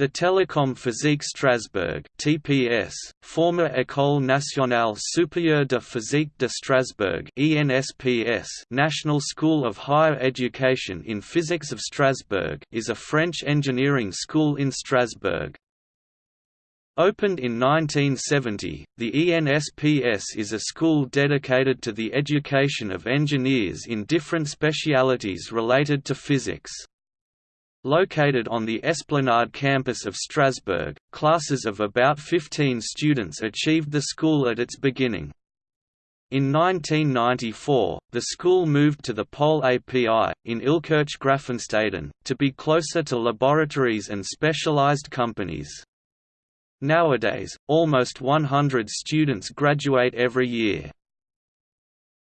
The Télécom Physique Strasbourg (TPS), former École nationale supérieure de physique de Strasbourg (ENSPS), National School of Higher Education in Physics of Strasbourg, is a French engineering school in Strasbourg. Opened in 1970, the ENSPS is a school dedicated to the education of engineers in different specialities related to physics. Located on the Esplanade campus of Strasbourg, classes of about 15 students achieved the school at its beginning. In 1994, the school moved to the Pole API, in Illkirch-Graffenstaden, to be closer to laboratories and specialized companies. Nowadays, almost 100 students graduate every year.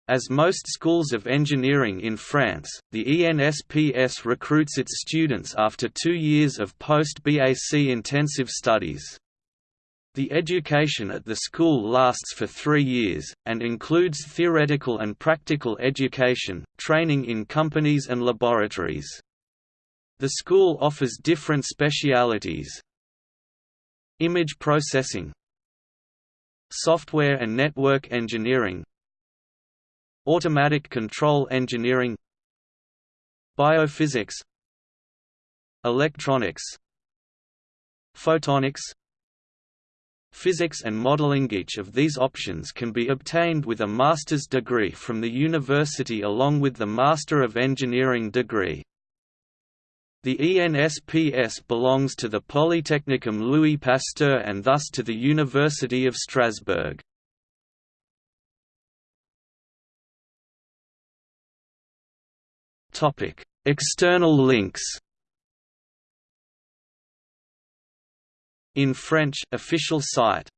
As most schools of engineering in France, the ENSPS recruits its students after two years of post-BAC intensive studies. The education at the school lasts for three years, and includes theoretical and practical education, training in companies and laboratories. The school offers different specialities Image processing Software and network engineering Automatic control engineering Biophysics Electronics Photonics Physics and modeling Each of these options can be obtained with a master's degree from the university along with the Master of Engineering degree. The ENSPS belongs to the Polytechnicum Louis Pasteur and thus to the University of Strasbourg. External links. In French official site